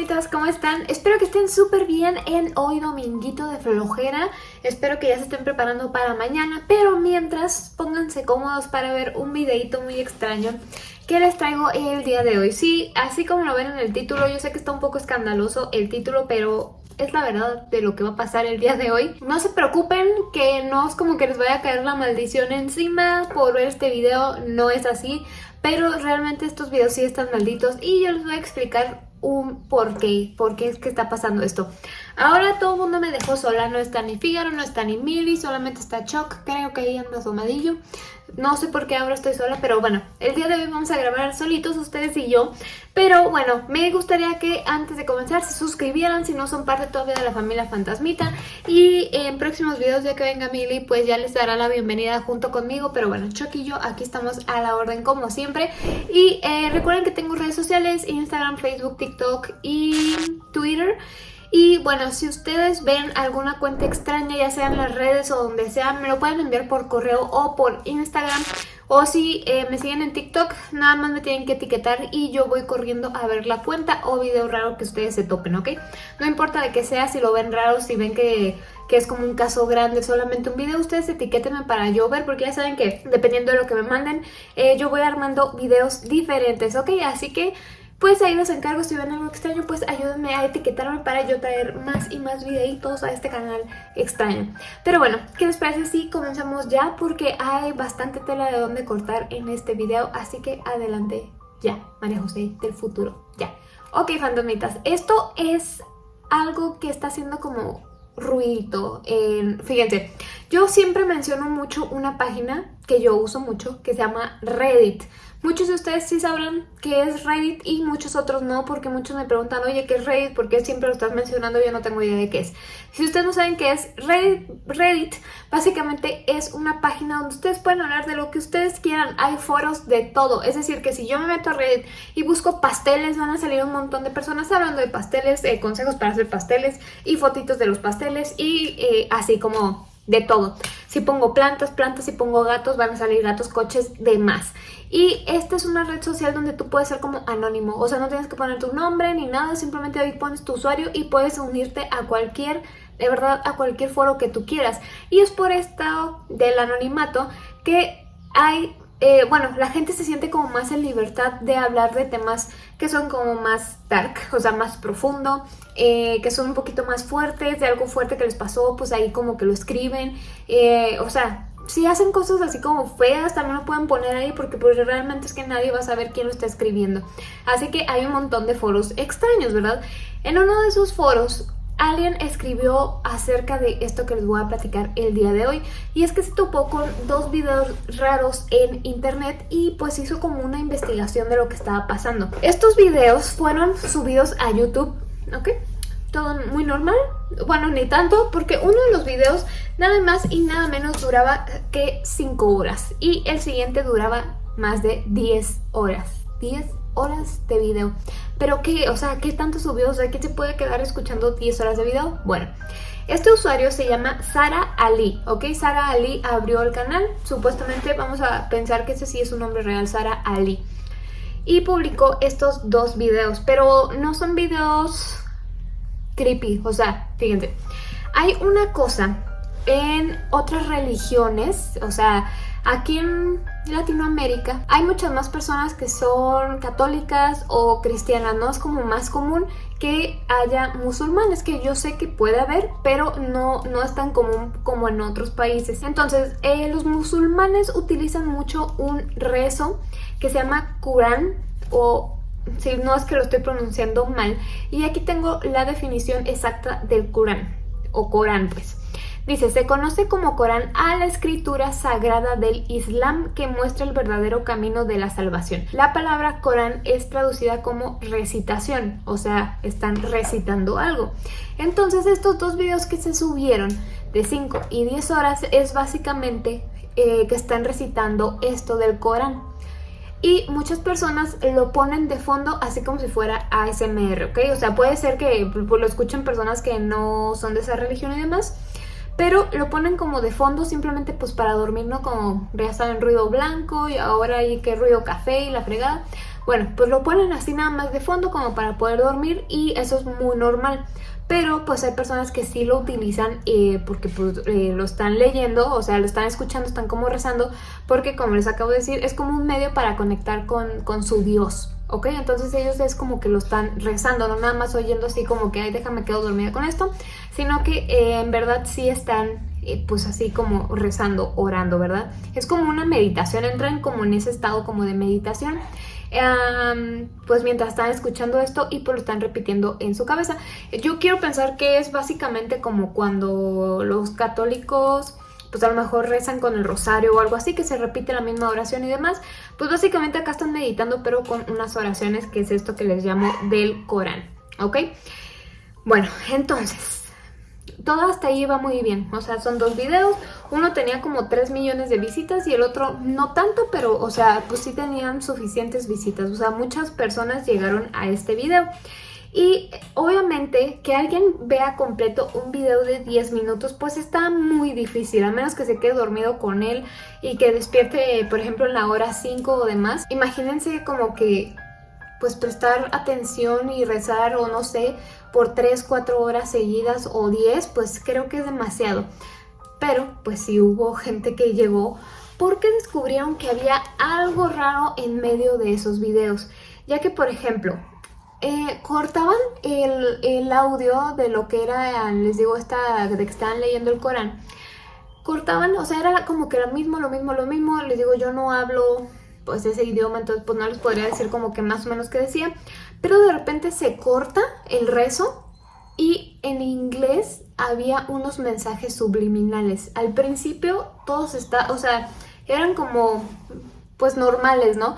fantasmitas, ¿cómo están? Espero que estén súper bien en hoy dominguito de flojera. Espero que ya se estén preparando para mañana, pero mientras pónganse cómodos para ver un videito muy extraño que les traigo el día de hoy. Sí, así como lo ven en el título, yo sé que está un poco escandaloso el título, pero es la verdad de lo que va a pasar el día de hoy. No se preocupen que no es como que les vaya a caer la maldición encima por ver este video, no es así. Pero realmente estos videos sí están malditos y yo les voy a explicar un por qué, por qué es que está pasando esto. Ahora todo el mundo me dejó sola, no está ni Figaro, no está ni Milly, solamente está Chuck, creo que ahí anda asomadillo. No sé por qué ahora estoy sola, pero bueno, el día de hoy vamos a grabar solitos ustedes y yo. Pero bueno, me gustaría que antes de comenzar se suscribieran si no son parte todavía de la familia Fantasmita. Y en próximos videos ya que venga Milly, pues ya les dará la bienvenida junto conmigo. Pero bueno, Chuck y yo aquí estamos a la orden como siempre. Y eh, recuerden que tengo redes sociales, Instagram, Facebook, TikTok y Twitter. Y bueno, si ustedes ven alguna cuenta extraña, ya sea en las redes o donde sea, me lo pueden enviar por correo o por Instagram. O si eh, me siguen en TikTok, nada más me tienen que etiquetar y yo voy corriendo a ver la cuenta o video raro que ustedes se topen, ¿ok? No importa de qué sea, si lo ven raro, si ven que, es como un caso grande, solamente un video, ustedes etiquétenme para yo ver, porque ya saben que dependiendo de lo que me manden, eh, yo voy armando videos diferentes, ¿ok? Así que pues ahí los encargo, si ven algo extraño, pues ayúdenme a etiquetarme para yo traer más y más videitos a este canal extraño. Pero bueno, ¿qué les parece si comenzamos ya? Porque hay bastante tela de dónde cortar en este video, así que adelante ya, María José del futuro, ya. Ok, fantasmitas, esto es algo que está haciendo como ruido. fíjense, yo siempre menciono mucho una página que yo uso mucho que se llama Reddit. Muchos de ustedes sí sabrán qué es Reddit y muchos otros no, porque muchos me preguntan, oye, ¿qué es Reddit? ¿Por qué siempre lo estás mencionando? Yo no tengo idea de qué es. Si ustedes no saben qué es Reddit, Reddit básicamente es una página donde ustedes pueden hablar de lo que ustedes quieran. Hay foros de todo. Es decir, que si yo me meto a Reddit y busco pasteles, van a salir un montón de personas hablando de pasteles, consejos para hacer pasteles y fotitos de los pasteles y eh, así como de todo. Si pongo plantas, plantas, si pongo gatos, van a salir gatos, coches, demás. Y esta es una red social donde tú puedes ser como anónimo, o sea, no tienes que poner tu nombre ni nada, simplemente ahí pones tu usuario y puedes unirte a cualquier, de verdad, a cualquier foro que tú quieras. Y es por esto del anonimato que hay eh, bueno, la gente se siente como más en libertad de hablar de temas que son como más dark, o sea, más profundo, eh, que son un poquito más fuertes, de algo fuerte que les pasó, pues ahí como que lo escriben, eh, o sea, si hacen cosas así como feas, también lo pueden poner ahí porque pues realmente es que nadie va a saber quién lo está escribiendo. Así que hay un montón de foros extraños, ¿verdad? En uno de esos foros alguien escribió acerca de esto que les voy a platicar el día de hoy y es que se topó con dos videos raros en internet y pues hizo como una investigación de lo que estaba pasando. Estos videos fueron subidos a YouTube, ¿ok? Todo muy normal, bueno ni tanto porque uno de los videos nada más y nada menos duraba que 5 horas y el siguiente duraba más de 10 horas, 10 horas de video. Pero qué, o sea, ¿qué tanto subió? O sea, ¿qué se puede quedar escuchando 10 horas de video? Bueno, este usuario se llama Sara Ali, ¿ok? Sara Ali abrió el canal, supuestamente vamos a pensar que ese sí es un nombre real, Sara Ali. Y publicó estos dos videos, pero no son videos creepy, o sea, fíjense. Hay una cosa en otras religiones, o sea, aquí en Latinoamérica hay muchas más personas que son católicas o cristianas, no es como más común que haya musulmanes, que yo sé que puede haber, pero no, no es tan común como en otros países. Entonces, eh, los musulmanes utilizan mucho un rezo que se llama Corán o si no es que lo estoy pronunciando mal. Y aquí tengo la definición exacta del Corán, o Corán pues. Dice, se conoce como Corán a la escritura sagrada del Islam que muestra el verdadero camino de la salvación. La palabra Corán es traducida como recitación, o sea, están recitando algo. Entonces estos dos videos que se subieron de 5 y 10 horas es básicamente eh, que están recitando esto del Corán. Y muchas personas lo ponen de fondo así como si fuera ASMR, ¿ok? O sea, puede ser que pues, lo escuchen personas que no son de esa religión y demás, pero lo ponen como de fondo simplemente pues para dormir, ¿no? Como ya saben, ruido blanco y ahora hay que ruido café y la fregada. Bueno, pues lo ponen así nada más de fondo como para poder dormir y eso es muy normal. Pero pues hay personas que sí lo utilizan eh, porque pues, eh, lo están leyendo, o sea, lo están escuchando, están como rezando, porque como les acabo de decir, es como un medio para conectar con, con su Dios, ¿ok? Entonces ellos es como que lo están rezando, no nada más oyendo así como que, ay, déjame quedo dormida con esto, sino que eh, en verdad sí están pues así como rezando, orando, ¿verdad? Es como una meditación, entran como en ese estado como de meditación pues mientras están escuchando esto y pues lo están repitiendo en su cabeza. Yo quiero pensar que es básicamente como cuando los católicos pues a lo mejor rezan con el rosario o algo así, que se repite la misma oración y demás, pues básicamente acá están meditando pero con unas oraciones que es esto que les llamo del Corán, ¿ok? Bueno, entonces, todo hasta ahí va muy bien. O sea, son dos videos. Uno tenía como 3 millones de visitas y el otro no tanto, pero, o sea, pues sí tenían suficientes visitas. O sea, muchas personas llegaron a este video. Y obviamente que alguien vea completo un video de 10 minutos pues está muy difícil, a menos que se quede dormido con él y que despierte por ejemplo en la hora 5 o demás. Imagínense como que pues prestar atención y rezar o no sé, por 3, 4 horas seguidas o 10, pues creo que es demasiado. Pero pues sí hubo gente que llegó porque descubrieron que había algo raro en medio de esos videos. Ya que por ejemplo, eh, cortaban el, el, audio de lo que era, les digo, esta de que estaban leyendo el Corán. Cortaban, o sea, era como que lo mismo, lo mismo, lo mismo. Les digo, yo no hablo pues ese idioma, entonces pues no les podría decir como que más o menos qué decía, pero de repente se corta el rezo y en inglés había unos mensajes subliminales. Al principio todos está, o sea, eran como pues normales, ¿no?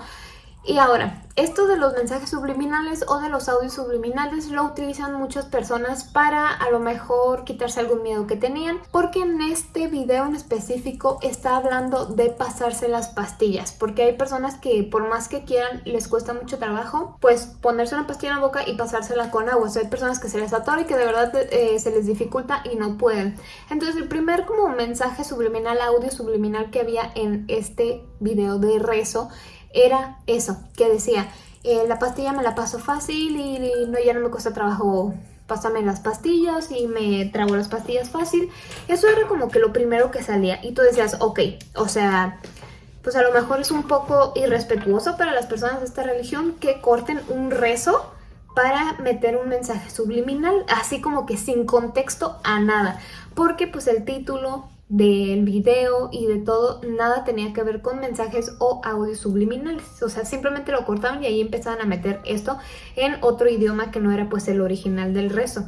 Y ahora, esto de los mensajes subliminales o de los audios subliminales lo utilizan muchas personas para a lo mejor quitarse algún miedo que tenían porque en este video en específico está hablando de pasarse las pastillas porque hay personas que por más que quieran les cuesta mucho trabajo pues ponerse una pastilla en la boca y pasársela con agua. O hay personas que se les atora y que de verdad eh, se les dificulta y no pueden. Entonces el primer como mensaje subliminal, audio subliminal que había en este video de rezo era eso, que decía, eh, la pastilla me la paso fácil y, no, ya no me cuesta trabajo pasarme las pastillas y me trago las pastillas fácil. Eso era como que lo primero que salía y tú decías, ok, o sea, pues a lo mejor es un poco irrespetuoso para las personas de esta religión que corten un rezo para meter un mensaje subliminal, así como que sin contexto a nada, porque pues el título del video y de todo, nada tenía que ver con mensajes o audios subliminales. O sea, simplemente lo cortaban y ahí empezaban a meter esto en otro idioma que no era pues el original del rezo.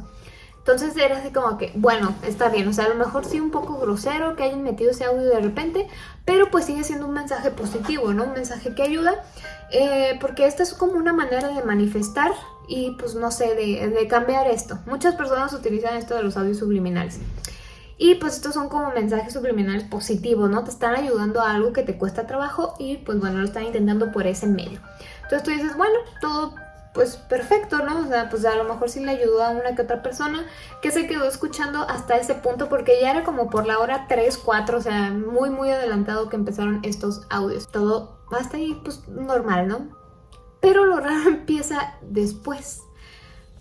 Entonces era así como que, bueno, está bien, o sea, a lo mejor sí un poco grosero que hayan metido ese audio de repente, pero pues sigue siendo un mensaje positivo, ¿no? Un mensaje que ayuda, eh, porque esta es como una manera de manifestar y pues no sé, de, de cambiar esto. Muchas personas utilizan esto de los audios subliminales. Y pues estos son como mensajes subliminales positivos, ¿no? Te están ayudando a algo que te cuesta trabajo y pues bueno, lo están intentando por ese medio. Entonces tú dices, bueno, todo pues perfecto, ¿no? O sea, pues a lo mejor sí le ayudó a una que otra persona que se quedó escuchando hasta ese punto porque ya era como por la hora 3, 4, o sea, muy muy adelantado que empezaron estos audios. Todo hasta ahí pues normal, ¿no? Pero lo raro empieza después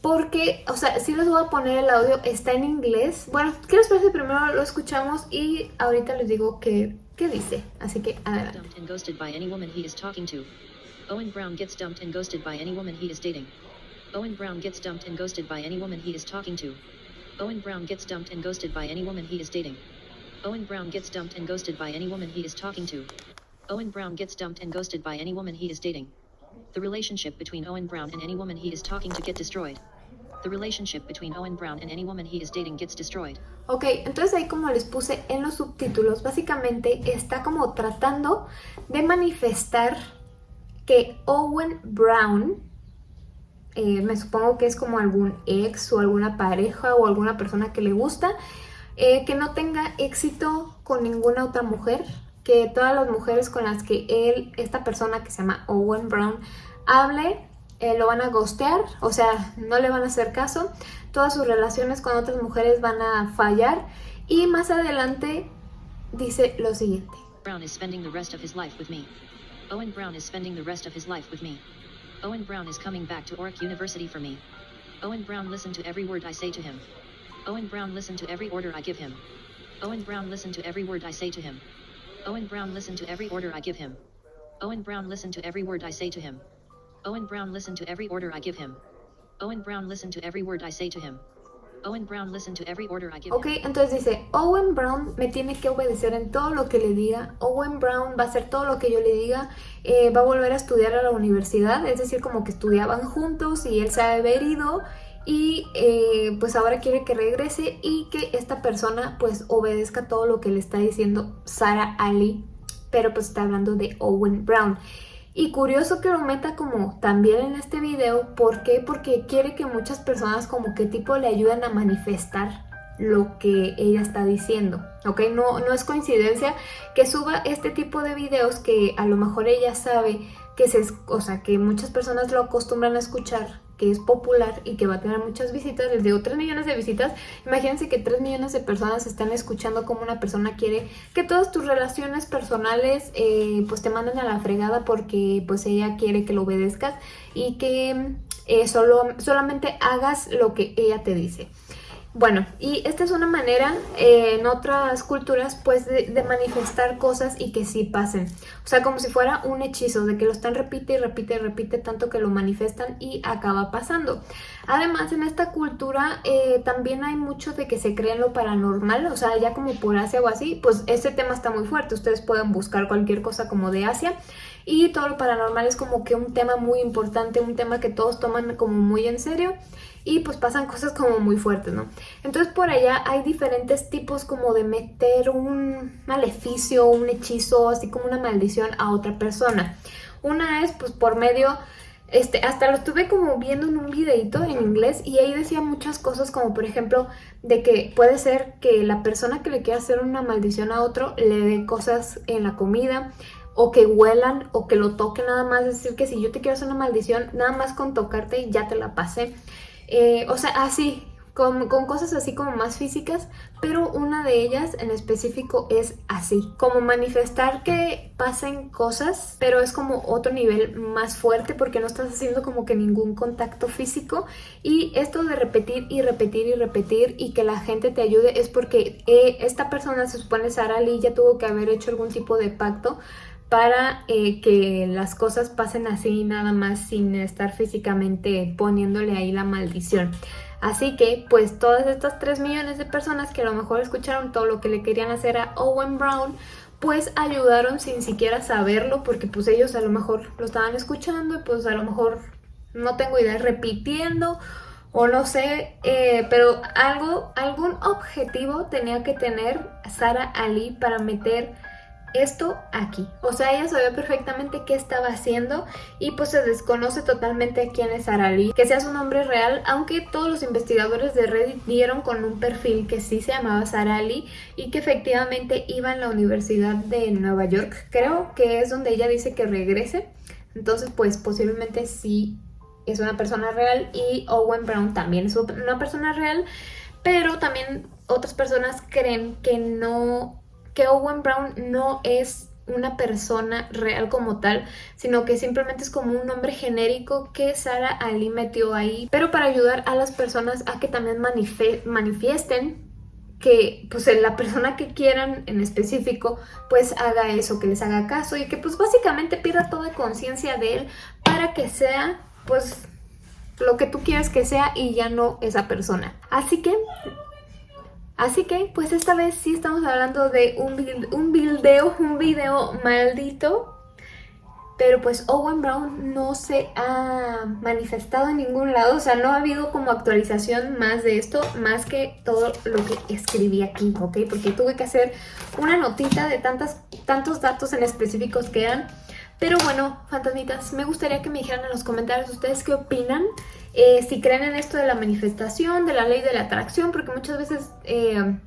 porque, o sea, si les voy a poner el audio, está en inglés. Bueno, ¿qué les parece? Primero lo escuchamos y ahorita les digo qué, qué dice. Así que, adelante. Owen Brown gets dumped and ghosted by any woman he is dating. Owen Brown gets dumped and ghosted by any woman he is talking to. Owen Brown gets dumped and ghosted by any woman he is dating. Owen Brown gets dumped and ghosted by any woman he is talking to. Owen Brown gets dumped and ghosted by any woman he is dating. The relationship between Owen Brown and any woman he is talking to get destroyed. The relationship between Owen Brown and any woman he is dating gets destroyed. Ok, entonces ahí como les puse en los subtítulos, básicamente está como tratando de manifestar que Owen Brown, eh, me supongo que es como algún ex o alguna pareja o alguna persona que le gusta, eh, que no tenga éxito con ninguna otra mujer, que todas las mujeres con las que él, esta persona que se llama Owen Brown, hable, eh, lo van a ghostear, o sea, no le van a hacer caso, todas sus relaciones con otras mujeres van a fallar y más adelante dice lo siguiente. Brown is spending the rest of his life with me. Owen Brown is spending the rest of his life with me. Owen Brown is coming back to Oric University for me. Owen Brown listen to every word I say to him. Owen Brown listen to every order I give him. Owen Brown listen to every word I say to him. Owen Brown listen to every order I give him. Owen Brown listen to every word I say to him. Owen Brown listen to every order I give him. Owen Brown listen to every word I say to him. Owen Brown listen to every order I give Ok, entonces dice, Owen Brown me tiene que obedecer en todo lo que le diga. Owen Brown va a hacer todo lo que yo le diga. Eh, va a volver a estudiar a la universidad. Es decir, como que estudiaban juntos y él se ha haber ido. Y eh, pues ahora quiere que regrese y que esta persona pues obedezca todo lo que le está diciendo Sarah Ali. Pero pues está hablando de Owen Brown. Y curioso que lo meta como también en este video, ¿por qué? Porque quiere que muchas personas como que tipo le ayuden a manifestar lo que ella está diciendo, ¿ok? No, no es coincidencia que suba este tipo de videos que a lo mejor ella sabe que, se, o sea, que muchas personas lo acostumbran a escuchar que es popular y que va a tener muchas visitas, les digo 3 millones de visitas, imagínense que 3 millones de personas están escuchando cómo una persona quiere que todas tus relaciones personales eh, pues te manden a la fregada porque pues ella quiere que lo obedezcas y que eh, solo, solamente hagas lo que ella te dice. Bueno, y esta es una manera eh, en otras culturas pues de, manifestar cosas y que sí pasen. O sea, como si fuera un hechizo, de que lo están repite y repite y repite tanto que lo manifestan y acaba pasando. Además, en esta cultura eh, también hay mucho de que se cree lo paranormal, o sea, ya como por Asia o así, pues este tema está muy fuerte. Ustedes pueden buscar cualquier cosa como de Asia y todo lo paranormal es como que un tema muy importante, un tema que todos toman como muy en serio y pues pasan cosas como muy fuertes, ¿no? Entonces por allá hay diferentes tipos como de meter un maleficio, un hechizo, así como una maldición a otra persona. Una es pues por medio... Este, hasta lo estuve como viendo en un videito en inglés y ahí decía muchas cosas como por ejemplo de que puede ser que la persona que le quiera hacer una maldición a otro le dé cosas en la comida o que huelan o que lo toquen nada más, decir que si yo te quiero hacer una maldición nada más con tocarte ya te la pasé eh, o sea, así, con, cosas así como más físicas, pero una de ellas en específico es así, como manifestar que pasen cosas, pero es como otro nivel más fuerte porque no estás haciendo como que ningún contacto físico y esto de repetir y repetir y repetir y que la gente te ayude es porque eh, esta persona se supone Sara Lee ya tuvo que haber hecho algún tipo de pacto para eh, que las cosas pasen así nada más sin estar físicamente poniéndole ahí la maldición. Así que pues todas estas 3 millones de personas que a lo mejor escucharon todo lo que le querían hacer a Owen Brown pues ayudaron sin siquiera saberlo porque pues ellos a lo mejor lo estaban escuchando y pues a lo mejor no tengo idea repitiendo o no sé, eh, pero algo, algún objetivo tenía que tener Sara Ali para meter esto aquí. O sea, ella sabía perfectamente qué estaba haciendo y pues se desconoce totalmente quién es Arali, que sea su nombre real, aunque todos los investigadores de Reddit dieron con un perfil que sí se llamaba Sarali y que efectivamente iba en la Universidad de Nueva York, creo que es donde ella dice que regrese. Entonces, pues posiblemente sí es una persona real y Owen Brown también es una persona real, pero también otras personas creen que no que Owen Brown no es una persona real como tal, sino que simplemente es como un nombre genérico que Sara Ali metió ahí, pero para ayudar a las personas a que también manifiesten que pues la persona que quieran en específico pues haga eso, que les haga caso y que pues básicamente pierda toda conciencia de él para que sea pues lo que tú quieras que sea y ya no esa persona. Así que Así que, pues esta vez sí estamos hablando de un, un video, un video maldito. Pero pues Owen Brown no se ha manifestado en ningún lado, o sea, no ha habido como actualización más de esto, más que todo lo que escribí aquí, ¿ok? Porque tuve que hacer una notita de tantas, tantos datos en específicos que eran. Pero bueno, fantasmitas, me gustaría que me dijeran en los comentarios ustedes qué opinan. Eh, si creen en esto de la manifestación, de la ley de la atracción, porque muchas veces eh,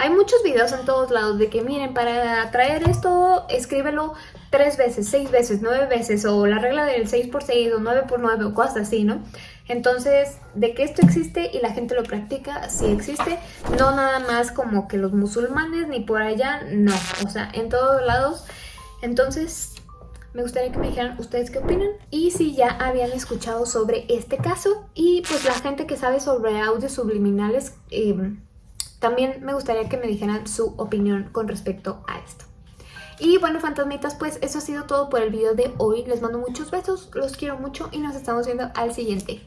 hay muchos videos en todos lados de que miren, para atraer esto, escríbelo tres veces, seis veces, nueve veces, o la regla del 6 por 6 o 9 por 9 o cosas así, ¿no? Entonces, de que esto existe y la gente lo practica, sí existe, no nada más como que los musulmanes ni por allá, no, o sea, en todos lados. Entonces, Me gustaría que me dijeran ustedes qué opinan y si ya habían escuchado sobre este caso y pues la gente que sabe sobre audios subliminales, eh, también me gustaría que me dijeran su opinión con respecto a esto. Y bueno, fantasmitas, pues eso ha sido todo por el video de hoy. Les mando muchos besos, los quiero mucho y nos estamos viendo al siguiente.